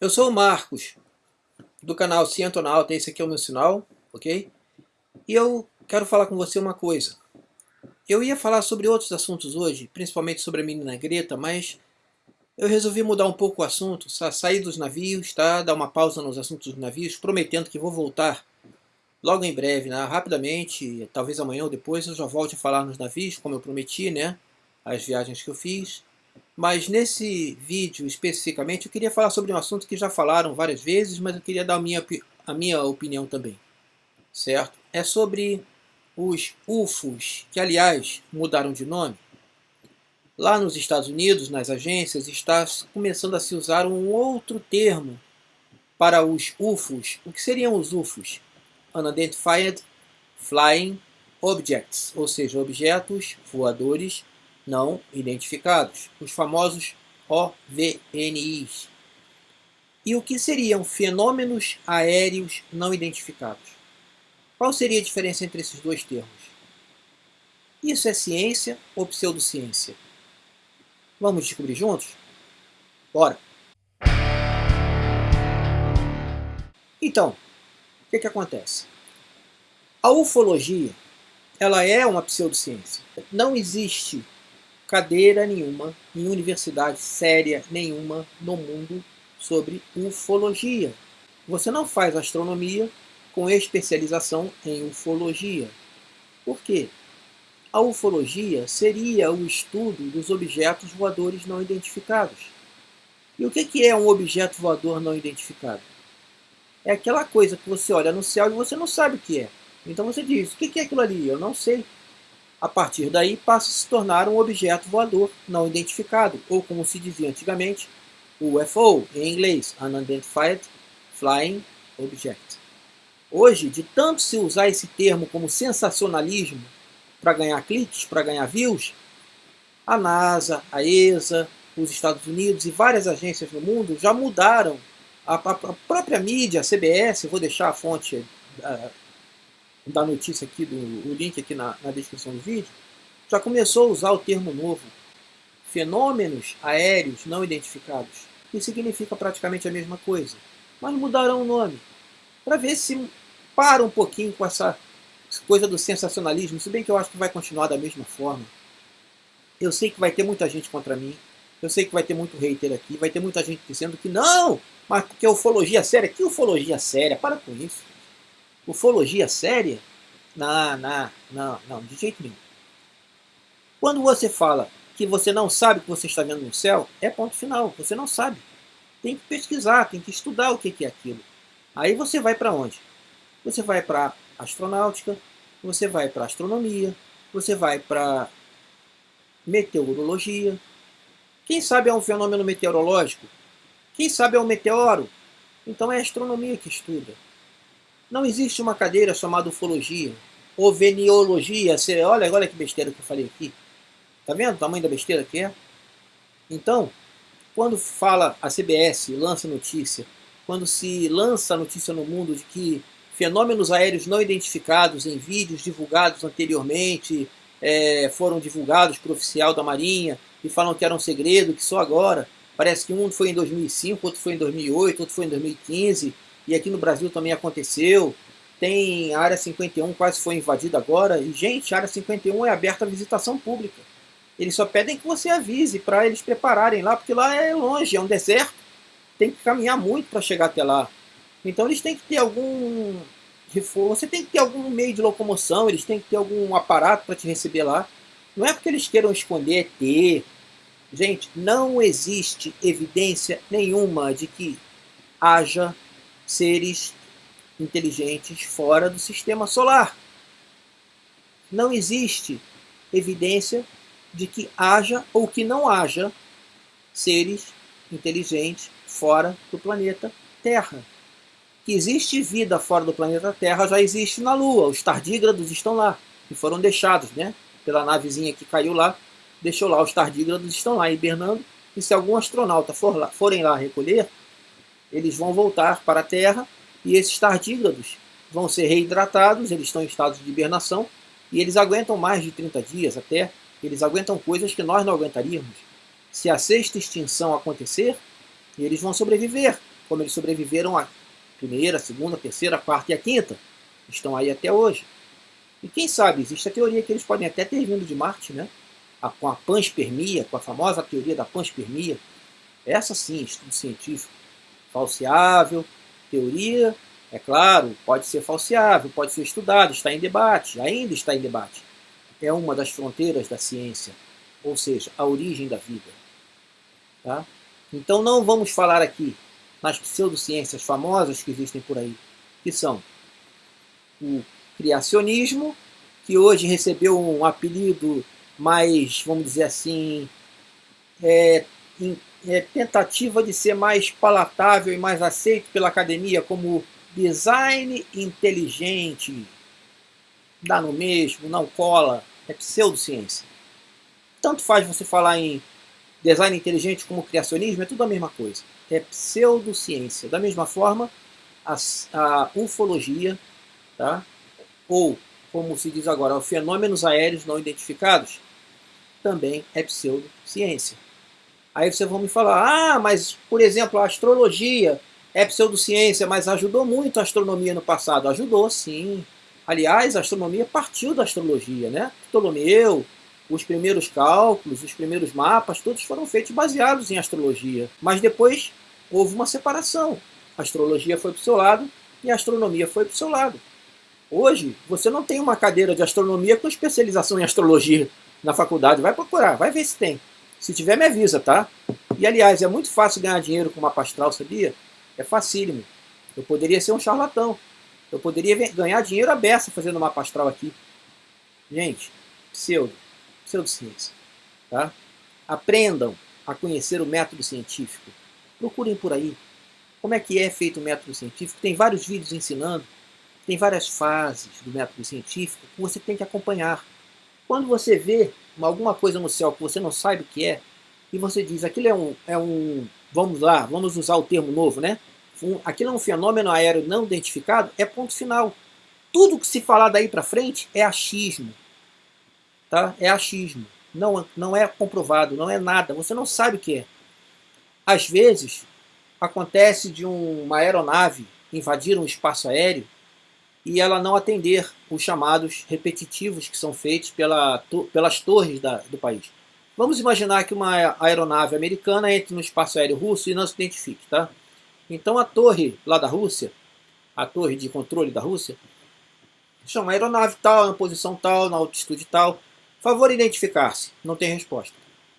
Eu sou o Marcos, do canal Cientonauta, esse aqui é o meu sinal, ok? E eu quero falar com você uma coisa. Eu ia falar sobre outros assuntos hoje, principalmente sobre a menina Greta, mas eu resolvi mudar um pouco o assunto, sair dos navios, tá? dar uma pausa nos assuntos dos navios, prometendo que vou voltar logo em breve, né? rapidamente, talvez amanhã ou depois eu já volte a falar nos navios, como eu prometi, né? as viagens que eu fiz. Mas nesse vídeo especificamente eu queria falar sobre um assunto que já falaram várias vezes, mas eu queria dar a minha, a minha opinião também. Certo? É sobre os UFOs, que aliás mudaram de nome. Lá nos Estados Unidos, nas agências, está começando a se usar um outro termo para os UFOs. O que seriam os UFOs? Unidentified Flying Objects, ou seja, objetos voadores não identificados, os famosos OVNIs. E o que seriam fenômenos aéreos não identificados? Qual seria a diferença entre esses dois termos? Isso é ciência ou pseudociência? Vamos descobrir juntos? Bora! Então, o que, que acontece? A ufologia ela é uma pseudociência. Não existe cadeira nenhuma, em universidade séria nenhuma no mundo sobre ufologia. Você não faz astronomia com especialização em ufologia. Por quê? A ufologia seria o estudo dos objetos voadores não identificados. E o que é um objeto voador não identificado? É aquela coisa que você olha no céu e você não sabe o que é. Então você diz, o que é aquilo ali? Eu não sei. A partir daí passa a se tornar um objeto voador não identificado, ou como se dizia antigamente, UFO, em inglês, Unidentified Flying Object. Hoje, de tanto se usar esse termo como sensacionalismo para ganhar cliques, para ganhar views, a NASA, a ESA, os Estados Unidos e várias agências no mundo já mudaram a, própria mídia, a CBS, vou deixar a fonte uh, da notícia aqui, do, o link aqui na, na descrição do vídeo, já começou a usar o termo novo, fenômenos aéreos não identificados, que significa praticamente a mesma coisa, mas mudarão o nome, para ver se para um pouquinho com essa coisa do sensacionalismo, se bem que eu acho que vai continuar da mesma forma. Eu sei que vai ter muita gente contra mim, eu sei que vai ter muito hater aqui, vai ter muita gente dizendo que não, mas porque ufologia séria, que ufologia séria, para com isso. Ufologia séria? Não, não, não, não, de jeito nenhum. Quando você fala que você não sabe o que você está vendo no céu, é ponto final, você não sabe. Tem que pesquisar, tem que estudar o que é aquilo. Aí você vai para onde? Você vai para astronáutica, você vai para astronomia, você vai para meteorologia. Quem sabe é um fenômeno meteorológico? Quem sabe é um meteoro? Então é a astronomia que estuda. Não existe uma cadeira chamada ufologia, ou veniologia. Olha, olha que besteira que eu falei aqui. Tá vendo o tamanho da besteira que é? Então, quando fala a CBS, lança notícia, quando se lança a notícia no mundo de que fenômenos aéreos não identificados em vídeos divulgados anteriormente é, foram divulgados por oficial da Marinha e falam que era um segredo, que só agora, parece que um foi em 2005, outro foi em 2008, outro foi em 2015, e aqui no Brasil também aconteceu. Tem a Área 51, quase foi invadida agora. E, gente, a Área 51 é aberta à visitação pública. Eles só pedem que você avise para eles prepararem lá, porque lá é longe, é um deserto. Tem que caminhar muito para chegar até lá. Então eles têm que ter algum reforço, você tem que ter algum meio de locomoção, eles têm que ter algum aparato para te receber lá. Não é porque eles queiram esconder ET. Gente, não existe evidência nenhuma de que haja seres inteligentes fora do sistema solar. Não existe evidência de que haja ou que não haja seres inteligentes fora do planeta Terra. Que existe vida fora do planeta Terra já existe na Lua. Os tardígrados estão lá, que foram deixados né, pela navezinha que caiu lá. Deixou lá, os tardígrados estão lá hibernando. E se algum astronauta for lá, forem lá recolher, eles vão voltar para a Terra e esses tardígrados vão ser reidratados, eles estão em estado de hibernação e eles aguentam mais de 30 dias até, eles aguentam coisas que nós não aguentaríamos. Se a sexta extinção acontecer, eles vão sobreviver. como eles sobreviveram a primeira, segunda, terceira, quarta e a quinta. Estão aí até hoje. E quem sabe, existe a teoria que eles podem até ter vindo de Marte, né? Com a panspermia, com a famosa teoria da panspermia. Essa sim, estudo científico. Falseável, teoria, é claro, pode ser falseável, pode ser estudado, está em debate, ainda está em debate. É uma das fronteiras da ciência, ou seja, a origem da vida. Tá? Então não vamos falar aqui nas pseudociências famosas que existem por aí, que são o criacionismo, que hoje recebeu um apelido mais, vamos dizer assim, é, é, tentativa de ser mais palatável e mais aceito pela academia como design inteligente. Dá no mesmo, não cola, é pseudociência. Tanto faz você falar em design inteligente como criacionismo, é tudo a mesma coisa. É pseudociência. Da mesma forma, a, a ufologia, tá? ou, como se diz agora, fenômenos aéreos não identificados, também é pseudociência. Aí você vai me falar, ah, mas, por exemplo, a astrologia é pseudociência, mas ajudou muito a astronomia no passado. Ajudou, sim. Aliás, a astronomia partiu da astrologia, né? Ptolomeu, os primeiros cálculos, os primeiros mapas, todos foram feitos baseados em astrologia. Mas depois houve uma separação. A astrologia foi para o seu lado e a astronomia foi para o seu lado. Hoje, você não tem uma cadeira de astronomia com especialização em astrologia na faculdade. Vai procurar, vai ver se tem. Se tiver, me avisa, tá? E, aliás, é muito fácil ganhar dinheiro com mapa astral, sabia? É facílimo. Eu poderia ser um charlatão. Eu poderia ganhar dinheiro a beça fazendo mapa astral aqui. Gente, pseudo, pseudociência. Tá? Aprendam a conhecer o método científico. Procurem por aí. Como é que é feito o método científico? Tem vários vídeos ensinando. Tem várias fases do método científico que você tem que acompanhar. Quando você vê alguma coisa no céu que você não sabe o que é, e você diz, aquilo é um, é um vamos lá, vamos usar o termo novo, né? Um, aquilo é um fenômeno aéreo não identificado, é ponto final. Tudo que se falar daí para frente é achismo. Tá? É achismo. Não, não é comprovado, não é nada. Você não sabe o que é. Às vezes, acontece de um, uma aeronave invadir um espaço aéreo e ela não atender os chamados repetitivos que são feitos pela, to, pelas torres da, do país. Vamos imaginar que uma aeronave americana entre no espaço aéreo russo e não se identifique. Tá? Então a torre lá da Rússia, a torre de controle da Rússia, chama aeronave tal, na posição tal, na altitude tal, favor identificar-se, não tem resposta.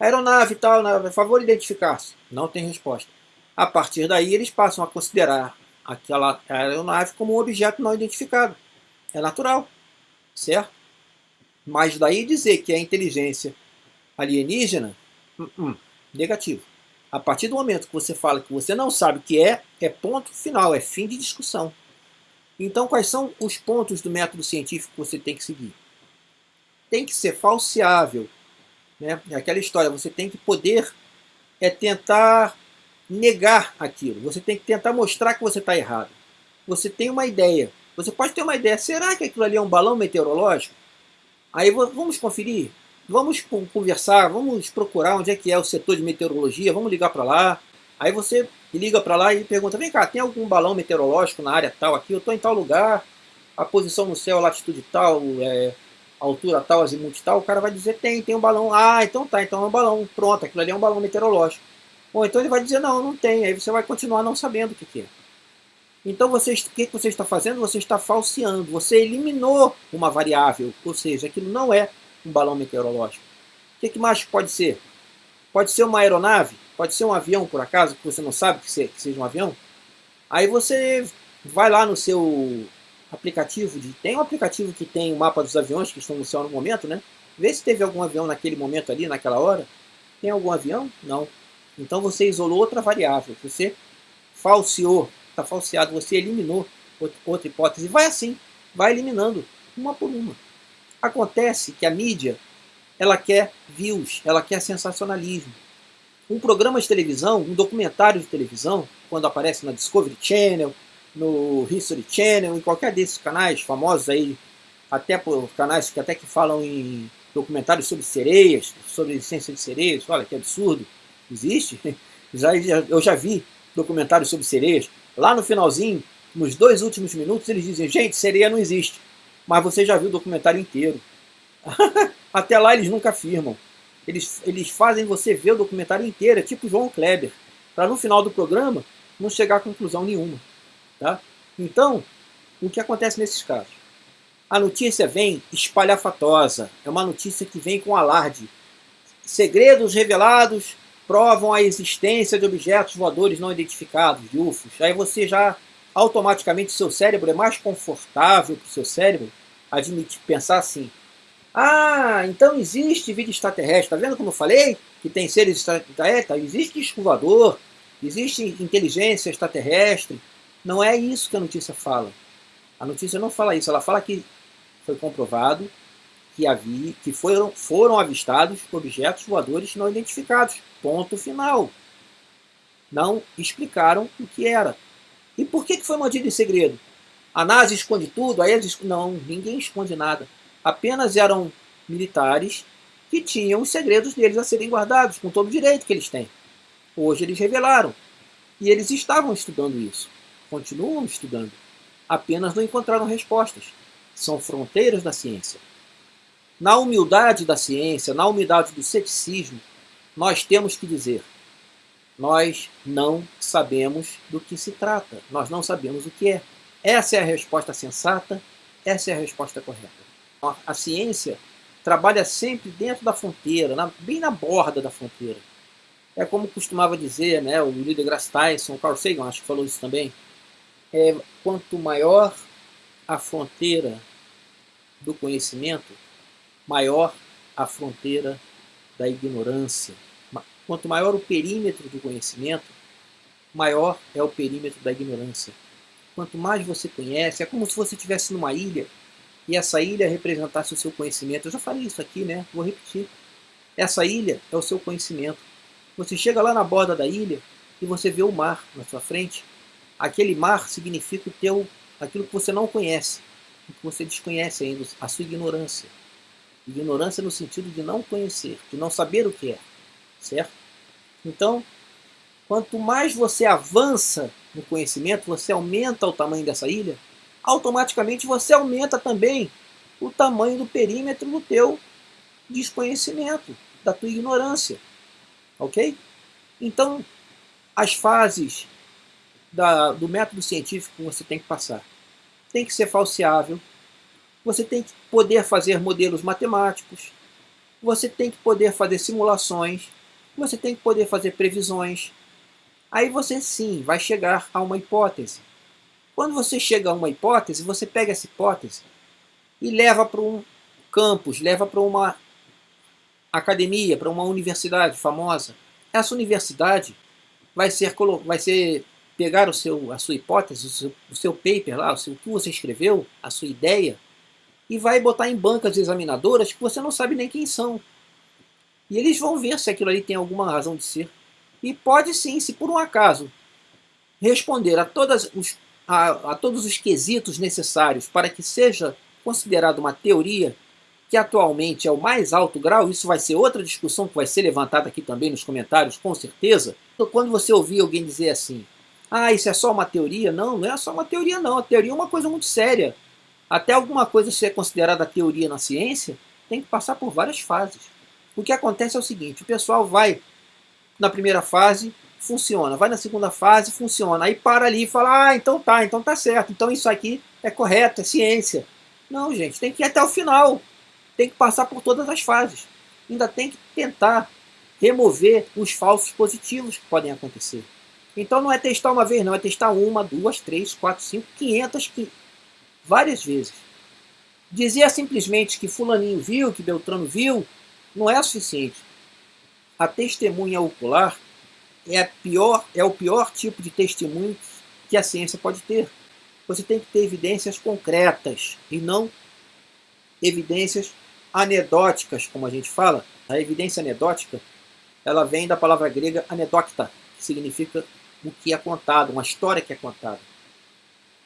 Aeronave tal, na, favor identificar-se, não tem resposta. A partir daí eles passam a considerar aquela aeronave como um objeto não identificado. É natural, certo? Mas daí dizer que é inteligência alienígena, uh -uh, negativo. A partir do momento que você fala que você não sabe o que é, é ponto final, é fim de discussão. Então quais são os pontos do método científico que você tem que seguir? Tem que ser falseável. Né? É aquela história, você tem que poder é tentar negar aquilo. Você tem que tentar mostrar que você está errado. Você tem uma ideia. Você pode ter uma ideia. Será que aquilo ali é um balão meteorológico? Aí vamos conferir. Vamos conversar, vamos procurar onde é que é o setor de meteorologia, vamos ligar para lá. Aí você liga para lá e pergunta, vem cá, tem algum balão meteorológico na área tal aqui? Eu estou em tal lugar, a posição no céu, a latitude tal, é, altura tal, azimuth tal. O cara vai dizer, tem, tem um balão. Ah, então tá, então é um balão. Pronto, aquilo ali é um balão meteorológico. Bom, então ele vai dizer, não, não tem. Aí você vai continuar não sabendo o que, é. Então o que, que você está fazendo? Você está falseando. Você eliminou uma variável. Ou seja, aquilo não é um balão meteorológico. O que, que mais pode ser? Pode ser uma aeronave? Pode ser um avião, por acaso, que você não sabe que seja um avião? Aí você vai lá no seu aplicativo, de, tem um aplicativo que tem o mapa dos aviões que estão no céu no momento, né? Vê se teve algum avião naquele momento ali, naquela hora. Tem algum avião? Não. Então você isolou outra variável, você falseou, está falseado, você eliminou outra hipótese. Vai assim, vai eliminando uma por uma. Acontece que a mídia, ela quer views, ela quer sensacionalismo. Um programa de televisão, um documentário de televisão, quando aparece na Discovery Channel, no History Channel, em qualquer desses canais famosos aí, até por canais que até que falam em documentários sobre sereias, sobre licença de sereias, olha que absurdo existe, já, eu já vi documentários sobre sereias, lá no finalzinho, nos dois últimos minutos, eles dizem, gente, sereia não existe. Mas você já viu o documentário inteiro. Até lá eles nunca afirmam. Eles, eles fazem você ver o documentário inteiro, é tipo João Kleber, para no final do programa não chegar a conclusão nenhuma. Tá? Então, o que acontece nesses casos? A notícia vem espalhafatosa, é uma notícia que vem com alarde. Segredos revelados provam a existência de objetos voadores não identificados, de UFOs. Aí você já, automaticamente, seu cérebro é mais confortável para o seu cérebro admitir, pensar assim, ah, então existe vida extraterrestre. Está vendo como eu falei? Que tem seres extraterrestres? Tá, existe escovador, existe inteligência extraterrestre. Não é isso que a notícia fala. A notícia não fala isso. Ela fala que foi comprovado que havia, que foram, foram avistados objetos voadores não identificados. Ponto final. Não explicaram o que era. E por que, foi mantido em segredo? A NASA esconde tudo? Aí eles, não, ninguém esconde nada apenas eram militares que tinham os segredos deles a serem guardados, com todo o direito que eles têm. Hoje eles revelaram. E eles estavam estudando isso. Continuam estudando. Apenas não encontraram respostas. São fronteiras da ciência. Na humildade da ciência, na humildade do ceticismo, nós temos que dizer: nós não sabemos do que se trata, nós não sabemos o que é. Essa é a resposta sensata, essa é a resposta correta a ciência trabalha sempre dentro da fronteira, na, bem na borda da fronteira. É como costumava dizer né, o Neil deGrasse Tyson, o Carl Sagan, acho que falou isso também, é, quanto maior a fronteira do conhecimento, maior a fronteira da ignorância. Quanto maior o perímetro do conhecimento, maior é o perímetro da ignorância. Quanto mais você conhece, é como se você estivesse numa ilha e essa ilha representasse o seu conhecimento. Eu já falei isso aqui, né? Vou repetir. Essa ilha é o seu conhecimento. Você chega lá na borda da ilha e você vê o mar na sua frente. Aquele mar significa o teu, aquilo que você não conhece, o que você desconhece ainda, a sua ignorância. Ignorância no sentido de não conhecer, de não saber o que é, certo? Então, quanto mais você avança no conhecimento, você aumenta o tamanho dessa ilha, automaticamente você aumenta também o tamanho do perímetro do teu desconhecimento, da tua ignorância. Ok? Então, as fases da, do método científico que você tem que passar. Tem que ser falseável, você tem que poder fazer modelos matemáticos, você tem que poder fazer simulações, você tem que poder fazer previsões. Aí você sim vai chegar a uma hipótese. Quando você chega a uma hipótese, você pega essa hipótese e leva para um campus, leva para uma academia, para uma universidade famosa. Essa universidade vai ser, vai ser pegar o seu, a sua hipótese, o seu, o seu paper lá, o, seu, o que você escreveu, a sua ideia, e vai botar em bancas examinadoras que você não sabe nem quem são. E eles vão ver se aquilo ali tem alguma razão de ser. E pode sim, se por um acaso responder a todos os a, a todos os quesitos necessários para que seja considerado uma teoria que atualmente é o mais alto grau, isso vai ser outra discussão que vai ser levantada aqui também nos comentários, com certeza. Então, quando você ouvir alguém dizer assim, ah, isso é só uma teoria, não, não é só uma teoria não, a teoria é uma coisa muito séria. Até alguma coisa ser considerada teoria na ciência, tem que passar por várias fases. O que acontece é o seguinte, o pessoal vai na primeira fase, funciona. Vai na segunda fase, funciona. Aí para ali e fala, ah, então tá, então tá certo. Então isso aqui é correto, é ciência. Não, gente, tem que ir até o final. Tem que passar por todas as fases. Ainda tem que tentar remover os falsos positivos que podem acontecer. Então não é testar uma vez, não. É testar uma, duas, três, quatro, cinco, quinhentas. Várias vezes. Dizer simplesmente que fulaninho viu, que Beltrano viu, não é suficiente. A testemunha ocular é, pior, é o pior tipo de testemunho que a ciência pode ter. Você tem que ter evidências concretas e não evidências anedóticas, como a gente fala. A evidência anedótica ela vem da palavra grega anedocta, que significa o que é contado, uma história que é contada.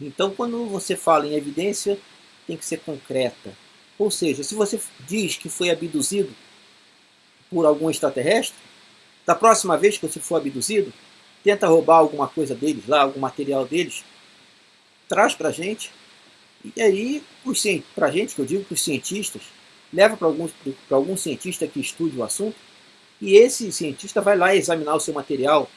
Então, quando você fala em evidência, tem que ser concreta. Ou seja, se você diz que foi abduzido por algum extraterrestre, da próxima vez que você for abduzido, tenta roubar alguma coisa deles lá, algum material deles, traz para a gente, e aí, para a gente, que eu digo para os cientistas, leva para algum, cientista que estude o assunto, e esse cientista vai lá examinar o seu material.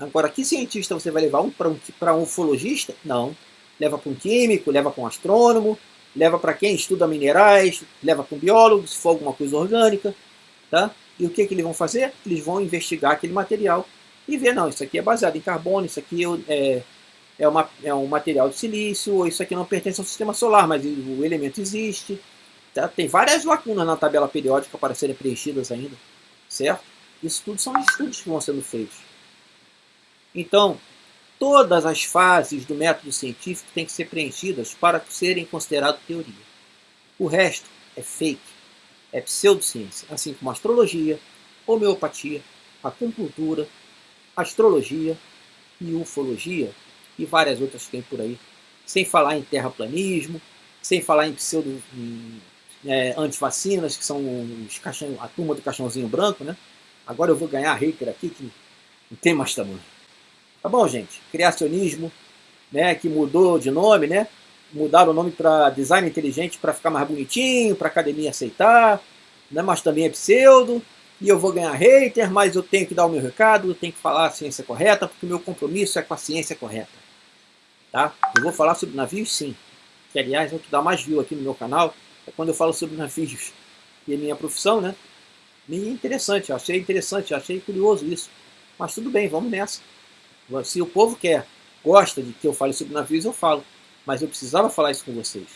Agora, que cientista você vai levar? Um, para um, um ufologista? Não. Leva para um químico, leva para um astrônomo, leva para quem estuda minerais, leva para um biólogo, se for alguma coisa orgânica. Tá? E o que, que eles vão fazer? Eles vão investigar aquele material e ver, não, isso aqui é baseado em carbono, isso aqui é, é, uma, é um material de silício, ou isso aqui não pertence ao sistema solar, mas o elemento existe. Tá? Tem várias lacunas na tabela periódica para serem preenchidas ainda, certo? Isso tudo são estudos que vão sendo feitos. Então, todas as fases do método científico têm que ser preenchidas para serem consideradas teoria. O resto é fake, é pseudociência, assim como astrologia, homeopatia, acupuntura, astrologia e ufologia e várias outras que tem por aí. Sem falar em terraplanismo, sem falar em pseudo é, antivacinas, que são os caixão, a turma do caixãozinho branco, né? Agora eu vou ganhar hater aqui que não tem mais tamanho. Tá bom, gente? Criacionismo, né, que mudou de nome, né? Mudaram o nome para design inteligente para ficar mais bonitinho, para academia aceitar, né? mas também é pseudo. E eu vou ganhar hater, mas eu tenho que dar o meu recado, eu tenho que falar a ciência correta, porque o meu compromisso é com a ciência correta. Tá? Eu vou falar sobre navios sim, que aliás é o que dá mais view aqui no meu canal, é quando eu falo sobre navios e a minha profissão, né? E interessante, eu achei interessante, eu achei curioso isso. Mas tudo bem, vamos nessa. Se o povo quer, gosta de que eu fale sobre navios, eu falo. Mas eu precisava falar isso com vocês.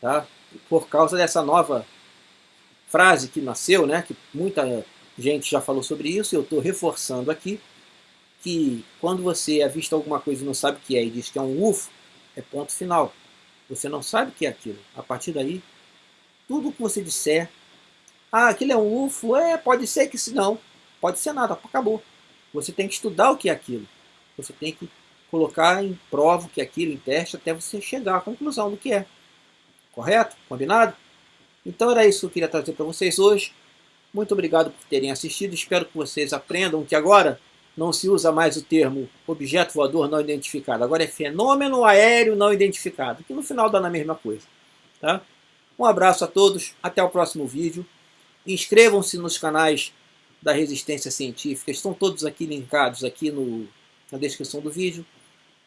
Tá? Por causa dessa nova frase que nasceu, né? Que muita gente já falou sobre isso, eu estou reforçando aqui que quando você avista alguma coisa e não sabe o que é e diz que é um UFO, é ponto final. Você não sabe o que é aquilo. A partir daí, tudo que você disser, ah, aquilo é um UFO, é, pode ser que se não, pode ser nada, acabou. Você tem que estudar o que é aquilo. Você tem que colocar em prova que é aquilo, em teste, até você chegar à conclusão do que é. Correto? Combinado? Então era isso que eu queria trazer para vocês hoje. Muito obrigado por terem assistido. Espero que vocês aprendam que agora não se usa mais o termo objeto voador não identificado. Agora é fenômeno aéreo não identificado, que no final dá na mesma coisa. Tá? Um abraço a todos, até o próximo vídeo. Inscrevam-se nos canais da Resistência Científica, estão todos aqui linkados aqui no, na descrição do vídeo.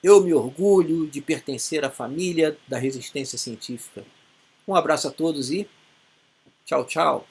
Eu me orgulho de pertencer à família da Resistência Científica. Um abraço a todos e tchau, tchau.